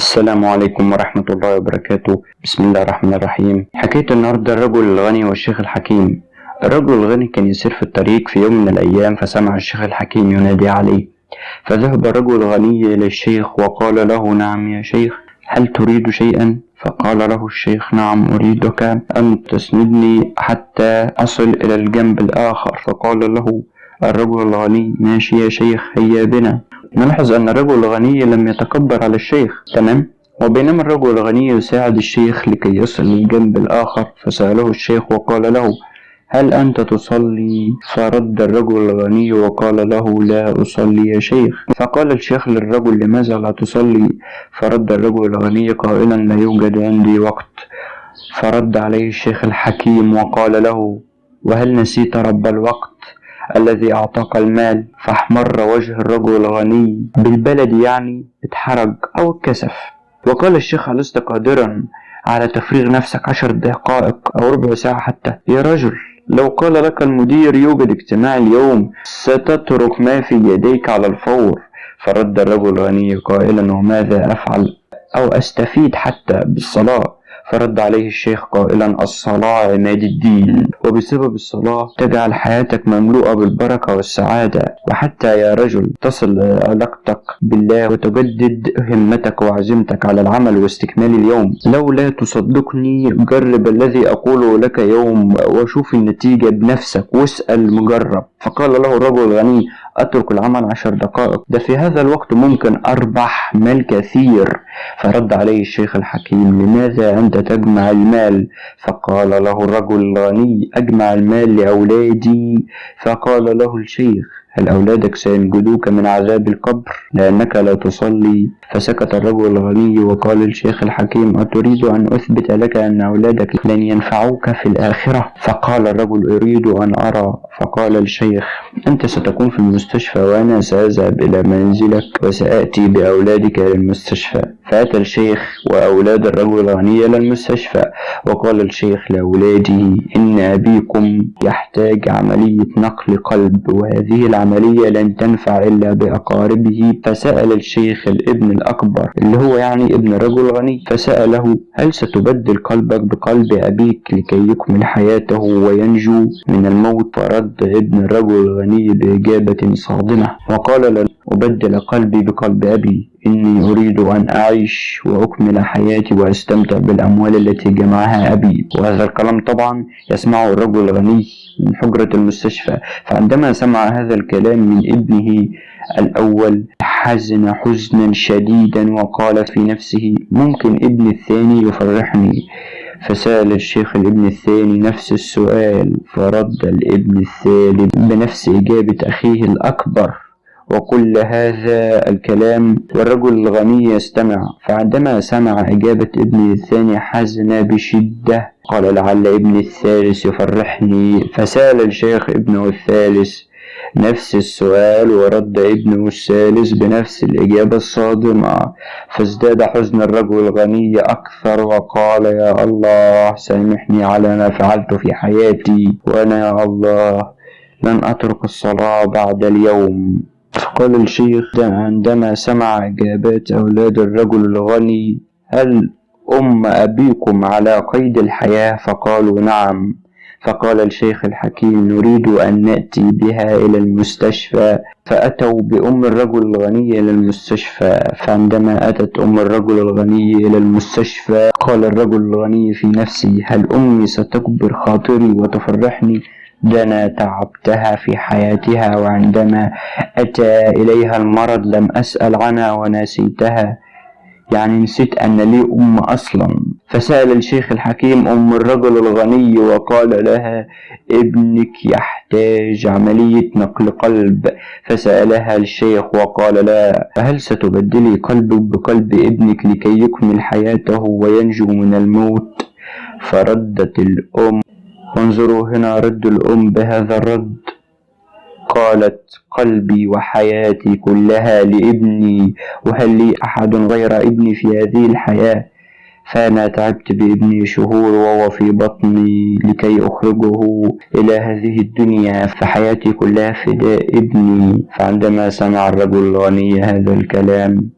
السلام عليكم ورحمة الله وبركاته. بسم الله الرحمن الرحيم. حكاية النهاردة الرجل الغني والشيخ الحكيم. الرجل الغني كان يسير في الطريق في يوم من الأيام فسمع الشيخ الحكيم ينادي عليه. فذهب الرجل الغني إلى الشيخ وقال له نعم يا شيخ هل تريد شيئا؟ فقال له الشيخ نعم أريدك أن تسندني حتى أصل إلى الجنب الآخر. فقال له الرجل الغني ماشي يا شيخ هيا بنا. نلاحظ أن الرجل الغني لم يتكبر على الشيخ. تمام؟ وبينما الرجل الغني يساعد الشيخ لكي يصل للجنب الآخر فسأله الشيخ وقال له هل أنت تصلي؟ فرد الرجل الغني وقال له لا أصلي يا شيخ. فقال الشيخ للرجل لماذا لا تصلي؟ فرد الرجل الغني قائلا لا يوجد عندي وقت. فرد عليه الشيخ الحكيم وقال له وهل نسيت رب الوقت؟ الذي أعطاك المال فاحمر وجه الرجل الغني. بالبلد يعني اتحرج أو اتكسف. وقال الشيخ لست قادرا على تفريغ نفسك عشر دقائق أو ربع ساعة حتى؟ يا رجل لو قال لك المدير يوجد اجتماع اليوم ستترك ما في يديك على الفور. فرد الرجل الغني قائلا وماذا أفعل أو أستفيد حتى بالصلاة؟ فرد عليه الشيخ قائلا الصلاة عماد الدين. وبسبب الصلاة تجعل حياتك مملوءة بالبركة والسعادة وحتى يا رجل تصل علاقتك بالله وتجدد همتك وعزيمتك على العمل واستكمال اليوم. لو لا تصدقني جرب الذي أقوله لك يوم وشوف النتيجة بنفسك واسأل مجرب فقال له الرجل الغني أترك العمل عشر دقائق. ده في هذا الوقت ممكن أربح مال كثير. فرد عليه الشيخ الحكيم لماذا أنت تجمع المال. فقال له الرجل الغني أجمع المال لأولادي. فقال له الشيخ هل أولادك سينجدوك من عذاب القبر؟ لأنك لا تصلي. فسكت الرجل الغني وقال الشيخ الحكيم أتريد أن أثبت لك أن أولادك لن ينفعوك في الآخرة؟ فقال الرجل أريد أن أرى. فقال الشيخ أنت ستكون في المستشفى وأنا سأذهب إلى منزلك وسآتي بأولادك إلى المستشفى فأتى الشيخ وأولاد الرجل الغني إلى المستشفى وقال الشيخ لأولاده إن أبيكم يحتاج عملية نقل قلب وهذه العملية لن تنفع إلا بأقاربه. فسأل الشيخ الابن الأكبر اللي هو يعني ابن رجل غني فسأله هل ستبدل قلبك بقلب أبيك لكي يكمل حياته وينجو من الموت؟ فرد ابن الرجل الغني بإجابة صادمة. وقال لن أبدل قلبي بقلب أبي. إني أريد أن أعيش وأكمل حياتي وأستمتع بالأموال التي جمعها أبي. وهذا الكلام طبعا يسمعه الرجل الغني من حجرة المستشفى. فعندما سمع هذا الكلام من ابنه الأول حزن حزنا شديدا وقال في نفسه ممكن ابني الثاني يفرحني؟ فسأل الشيخ الابن الثاني نفس السؤال فرد الابن الثالث بنفس إجابة أخيه الأكبر. وكل هذا الكلام والرجل الغني يستمع. فعندما سمع إجابة ابنه الثاني حزن بشدة قال لعل ابني الثالث يفرحني. فسأل الشيخ ابنه الثالث نفس السؤال ورد ابنه الثالث بنفس الإجابة الصادمة. فازداد حزن الرجل الغني أكثر وقال يا الله سامحني على ما فعلت في حياتي وأنا يا الله لن أترك الصلاة بعد اليوم. قال الشيخ عندما سمع إجابات أولاد الرجل الغني هل أم أبيكم على قيد الحياة؟ فقالوا نعم. فقال الشيخ الحكيم نريد أن نأتي بها إلى المستشفى. فأتوا بأم الرجل الغني إلى المستشفى. فعندما أتت أم الرجل الغني إلى المستشفى قال الرجل الغني في نفسه هل أمي ستكبر خاطري وتفرحني؟ ده أنا تعبتها في حياتها وعندما أتى إليها المرض لم أسأل عنها ونسيتها. يعني نسيت أن لي أم أصلا. فسأل الشيخ الحكيم أم الرجل الغني وقال لها ابنك يحتاج عملية نقل قلب. فسألها الشيخ وقال لا. هل ستبدلي قلبك بقلب ابنك لكي يكمل حياته وينجو من الموت؟ فردت الأم وانظروا هنا رد الأم بهذا الرد. قالت قلبي وحياتي كلها لابني وهل لي أحد غير ابني في هذه الحياة؟ فأنا تعبت بابني شهور وهو في بطني لكي أخرجه إلى هذه الدنيا فحياتي كلها فداء ابني. فعندما سمع الرجل الغني هذا الكلام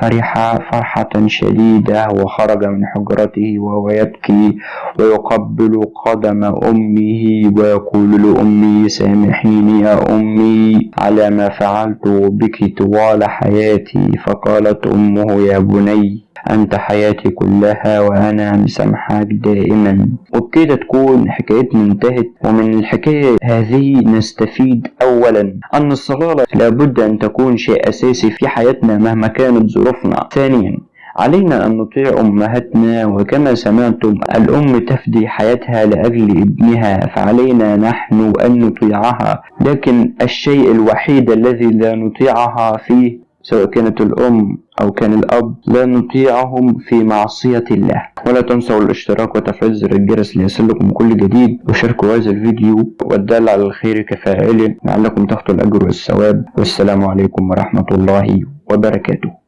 فرح فرحة شديدة وخرج من حجرته وهو يبكي ويقبل قدم أمه ويقول لأمي سامحيني يا أمي على ما فعلت بك طوال حياتي فقالت أمه يا بني أنت حياتي كلها وأنا مسامحك دائما. وبكده تكون حكايتنا انتهت ومن الحكاية هذه نستفيد أولا. أن الصلاة لابد أن تكون شيء أساسي في حياتنا مهما كانت ظروفنا. ثانيا علينا أن نطيع أمهاتنا وكما سمعتم الأم تفدي حياتها لأجل ابنها فعلينا نحن أن نطيعها. لكن الشيء الوحيد الذي لا نطيعها فيه سواء كانت الأم. أو كان الأب لا نطيعهم في معصية الله. ولا تنسوا الاشتراك وتفعيل زر الجرس ليصلكم كل جديد. وشاركوا هذا الفيديو والدال على الخير كفاعله لعلكم تاخذوا الأجر والثواب. والسلام عليكم ورحمة الله وبركاته.